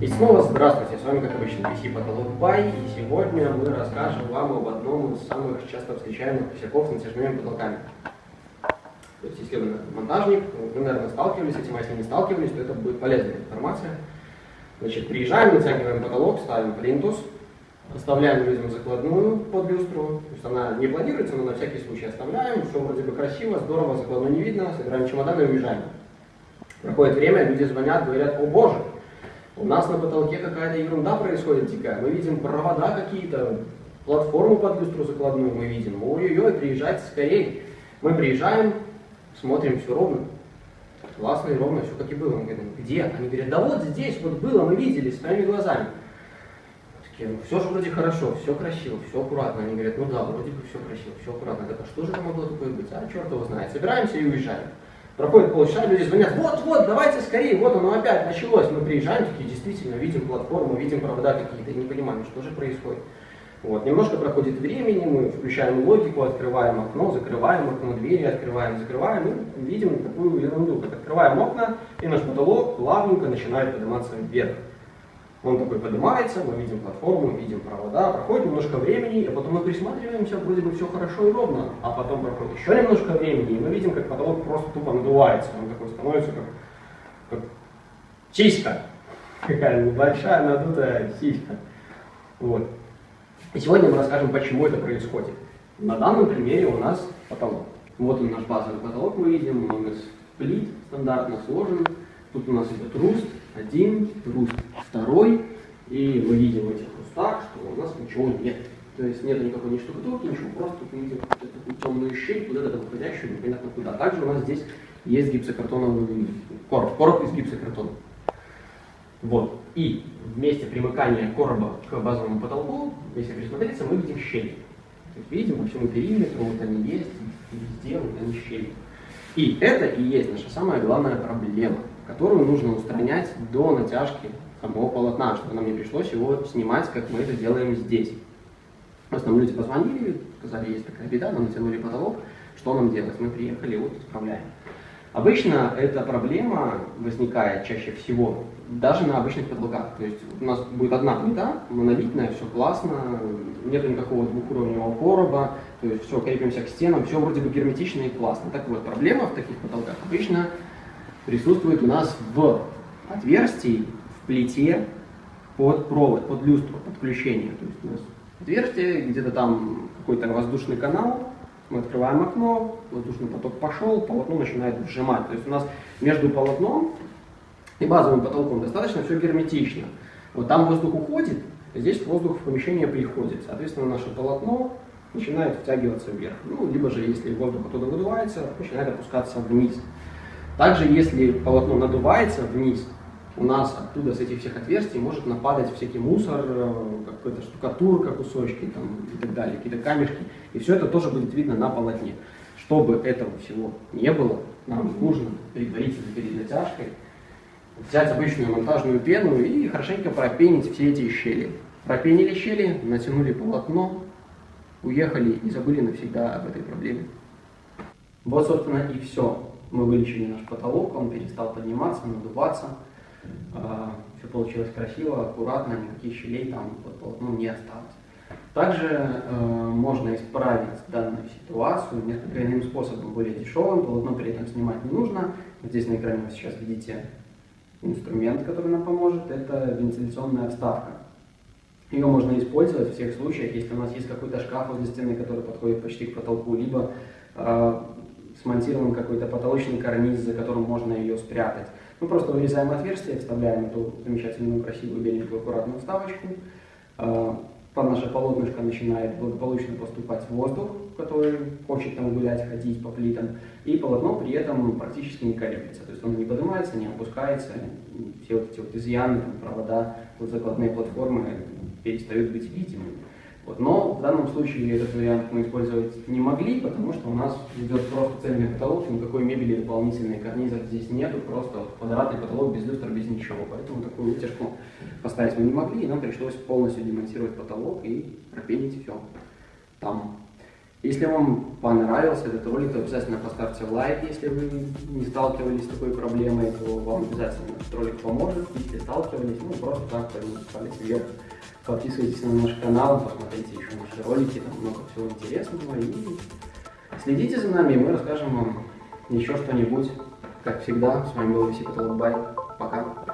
И снова здравствуйте, с вами как обычно PC Потолок Бай, и сегодня мы расскажем вам об одном из самых часто встречаемых косяков с натяжными потолками. То есть, если вы монтажник, вы, наверное, сталкивались с этим, а если не сталкивались, то это будет полезная информация. Значит, приезжаем, натягиваем потолок, ставим плинтус, оставляем людям закладную под люстру, то есть она не планируется, но на всякий случай оставляем, все вроде бы красиво, здорово, закладную не видно, собираем чемоданы и уезжаем. Проходит время, люди звонят, говорят, о боже, у нас на потолке какая-то ерунда происходит дикая. Мы видим провода какие-то, платформу под люстру закладную мы видим. Ой-ой-ой, приезжайте скорее. Мы приезжаем, смотрим, все ровно. Классно и ровно, все как и было. Мы говорим, где? Они говорят, да вот здесь вот было, мы видели своими глазами. Такие, ну все же вроде хорошо, все красиво, все аккуратно. Они говорят, ну да, вроде бы все красиво, все аккуратно. Так а что же там могло такое быть? А черт его знает. Собираемся и уезжаем. Проходит полчаса, люди звонят, вот, вот, давайте скорее, вот оно опять началось. Мы приезжаем, такие, действительно, видим платформу, видим провода какие-то, не понимаем, что же происходит. Вот, немножко проходит времени, мы включаем логику, открываем окно, закрываем окно, двери открываем, закрываем, и видим такую ерунду. Открываем окна, и наш потолок плавненько начинает подниматься вверх. Он такой поднимается, мы видим платформу, видим провода, проходит немножко времени, а потом мы присматриваемся, вроде бы все хорошо и ровно, а потом проходит еще немножко времени, и мы видим, как потолок просто тупо надувается, он такой становится как, как сиська, какая небольшая надутая сиська. Вот. И сегодня мы расскажем, почему это происходит. На данном примере у нас потолок. Вот он наш базовый потолок, мы видим, он из плит стандартно сложен, тут у нас идет руст, один, руст второй, и мы видим в этих рустах, что у нас ничего нет. То есть нет никакой ни штукатурки, ничего, просто мы видим такую темную щель, куда-то выходящую, непонятно куда. Также у нас здесь есть гипсокартоновый короб, короб из гипсокартона. Вот. И в месте примыкания короба к базовому потолку, если присмотреться, мы видим щели. То есть видим по всему периметру, вот они есть, везде вот они щели. И это и есть наша самая главная проблема которую нужно устранять до натяжки самого полотна, чтобы нам не пришлось его снимать, как мы это делаем здесь. Просто нам люди позвонили, сказали, есть такая беда, нам натянули потолок, что нам делать? Мы приехали, вот исправляем. Обычно эта проблема возникает чаще всего даже на обычных потолках. То есть у нас будет одна плита, монолитная, все классно, нет никакого двухуровневого короба, то есть все, крепимся к стенам, все вроде бы герметично и классно. Так вот, проблема в таких потолках обычно присутствует у нас в отверстии, в плите под провод, под люстру, подключение. То есть у нас отверстие, где-то там какой-то воздушный канал, мы открываем окно, воздушный поток пошел, полотно начинает вжимать. То есть у нас между полотном и базовым потолком достаточно все герметично. Вот там воздух уходит, здесь воздух в помещение приходит. Соответственно, наше полотно начинает втягиваться вверх. Ну, либо же, если воздух оттуда выдувается, начинает опускаться вниз. Также, если полотно надувается вниз, у нас оттуда, с этих всех отверстий, может нападать всякий мусор, э, какая-то штукатурка, кусочки там, и так далее, какие-то камешки. И все это тоже будет видно на полотне. Чтобы этого всего не было, нам нужно предварительно перед натяжкой взять обычную монтажную пену и хорошенько пропенить все эти щели. Пропенили щели, натянули полотно, уехали и забыли навсегда об этой проблеме. Вот, собственно, и все мы вылечили наш потолок, он перестал подниматься, надуваться. А, Все получилось красиво, аккуратно, никаких щелей там под полотном не осталось. Также э, можно исправить данную ситуацию несколько иным способом, более дешевым, полотно при этом снимать не нужно. Здесь на экране вы сейчас видите инструмент, который нам поможет, это вентиляционная вставка. Ее можно использовать в всех случаях, если у нас есть какой-то шкаф возле стены, который подходит почти к потолку, либо э, смонтирован какой-то потолочный карниз, за которым можно ее спрятать. Мы просто вырезаем отверстие, вставляем эту замечательную, красивую, беленькую, аккуратную вставочку. А, под наше полотнышко начинает благополучно поступать воздух, который хочет там гулять, ходить по плитам, и полотно при этом практически не колеблется. То есть оно не поднимается, не опускается, все вот эти вот изъяны, провода, вот закладные платформы перестают быть видимыми. Вот. Но в данном случае этот вариант мы использовать не могли, потому что у нас идет просто цельный потолок, никакой мебели дополнительной, карнизов здесь нету, просто квадратный потолок без люстра, без ничего. Поэтому такую вытяжку поставить мы не могли, и нам пришлось полностью демонтировать потолок и пропенить все там. Если вам понравился этот ролик, то обязательно поставьте лайк. Если вы не сталкивались с такой проблемой, то вам обязательно этот ролик поможет. Если сталкивались, ну просто так, палец вверх. Подписывайтесь на наш канал, посмотрите еще наши ролики, там много всего интересного. И следите за нами, и мы расскажем вам еще что-нибудь. Как всегда, с вами был Виси Потолок Бай. Пока.